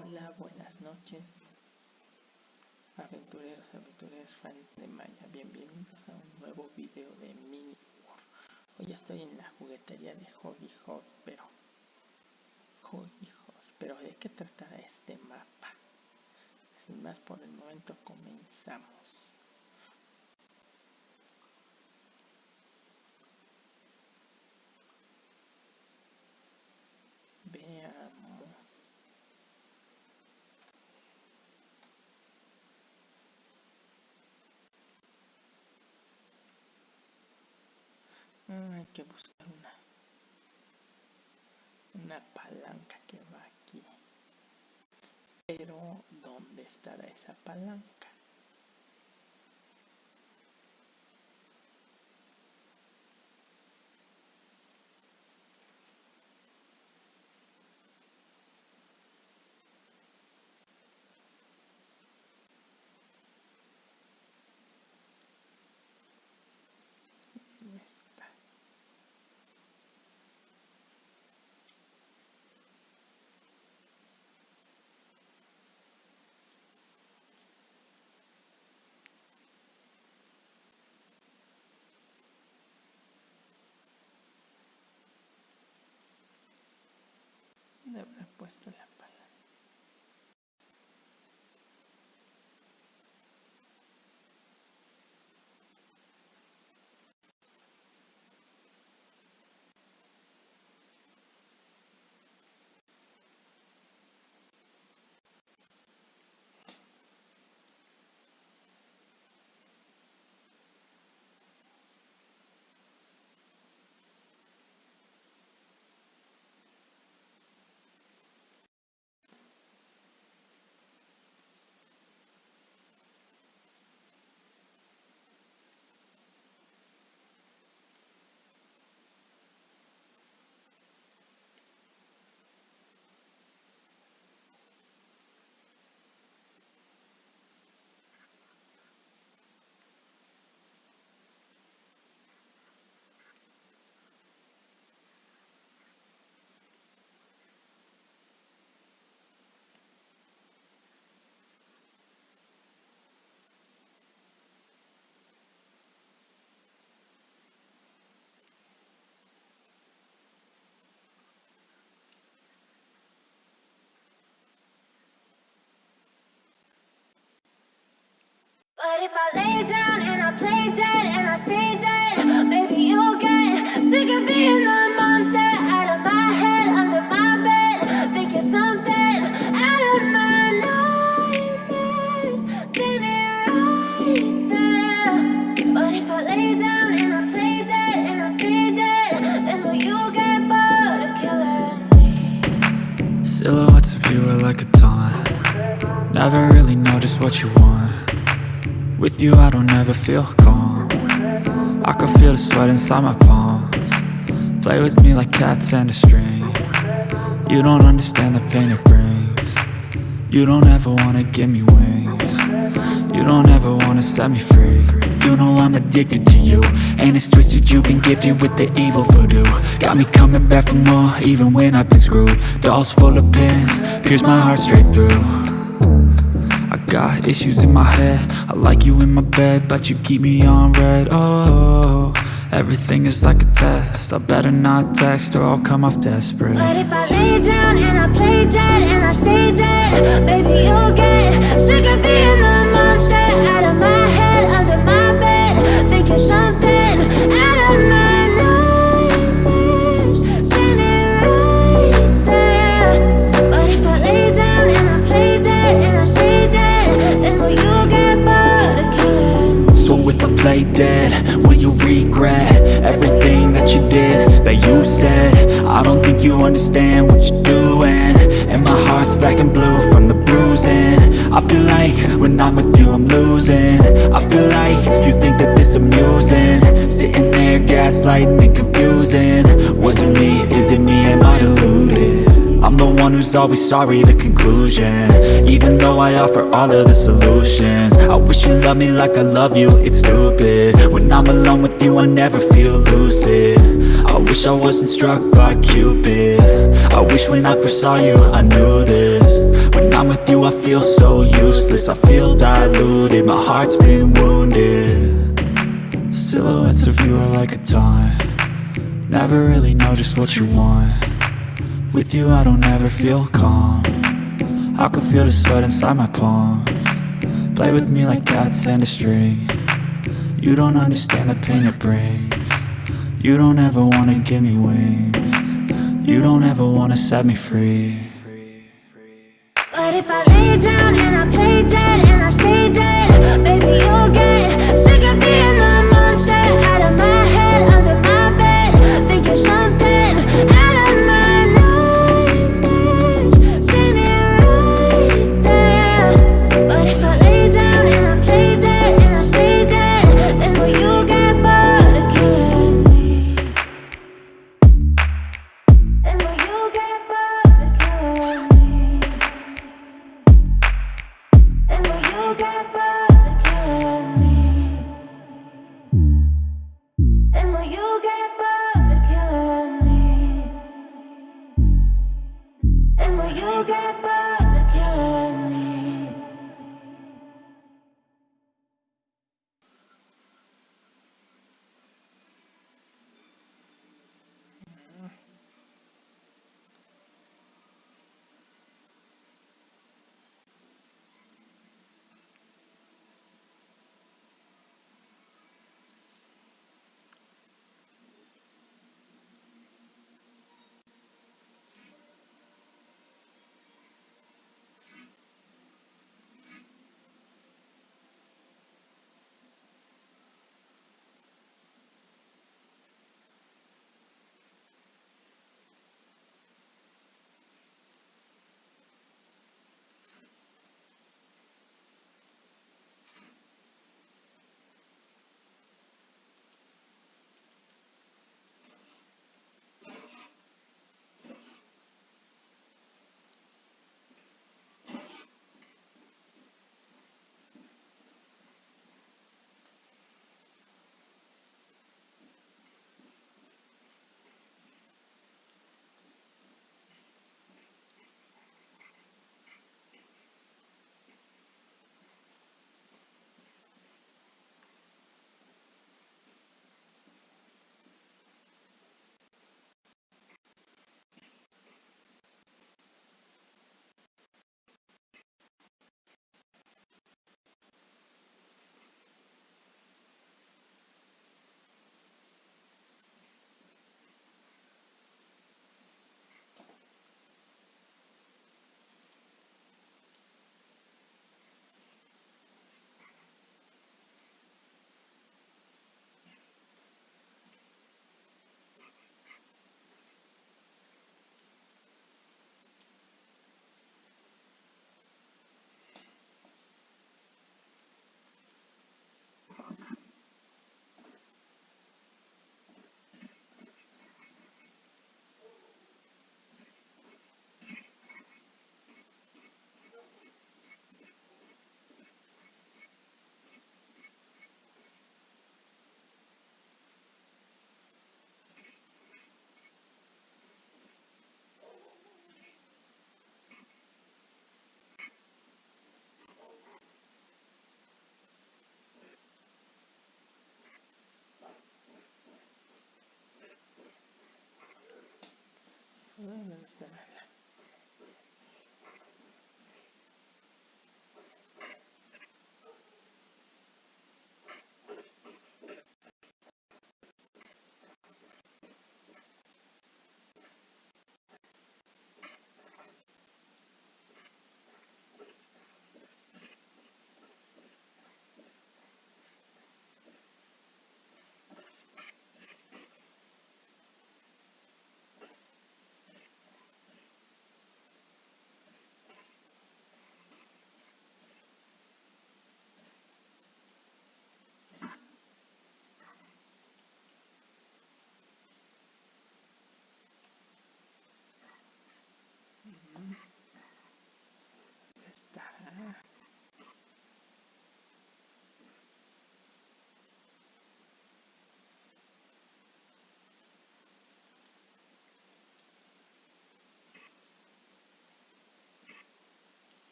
Hola, buenas noches, aventureros, aventureros, fans de Maya. Bienvenidos a un nuevo video de Mini War. Hoy estoy en la juguetería de Hobby Hobby, pero... Hobby Hobby, pero ¿de qué tratará este mapa? Sin más por el momento, comenzamos. Hay que buscar una una palanca que va aquí pero ¿dónde estará esa palanca? de haber puesto la But if I lay down and I play dead and I stay dead, maybe you'll get sick of being the monster out of my head, under my bed. Think you're something out of my nightmares, standing right there. But if I lay down and I play dead and I stay dead, then will you get bored of killing me? Silhouettes of you are like a taunt Never really know just what you want with you I don't ever feel calm. I can feel the sweat inside my palms. Play with me like cats and a string. You don't understand the pain it brings. You don't ever wanna give me wings. You don't ever wanna set me free. You know I'm addicted to you. And it's twisted you've been gifted with the evil voodoo. Got me coming back for more even when I've been screwed. Dolls full of pins, pierce my heart straight through Got issues in my head. I like you in my bed But you keep me on red. Oh, everything is like a test. I better not text or I'll come off desperate. But if I lay down and I play dead and I stay dead Baby, you'll get sick of being the monster out of my head, under my bed Think you're something I feel like when I'm with you I'm losing. I feel like you think that this amusing. Sitting there gaslighting and confusing. Was it me, is it me, am I deluded? I'm the one who's always sorry, the conclusion. Even though I offer all of the solutions. I wish you loved me like I love you, it's stupid. When I'm alone with you, I never feel lucid. I wish I wasn't struck by Cupid. I wish when I first saw you, I knew this I'm with you I feel so useless. I feel diluted, my heart's been wounded. Silhouettes of you are like a taunt Never really know just what you want. With you I don't ever feel calm. I can feel the sweat inside my palms Play with me like cats and a string. You don't understand the pain it brings. You don't ever wanna give me wings. You don't ever wanna set me free But if I lay down and I play dead and I stay dead Baby, you'll get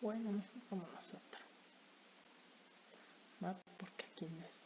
Bueno, mejor como nosotros. ¿Va? Porque aquí no lo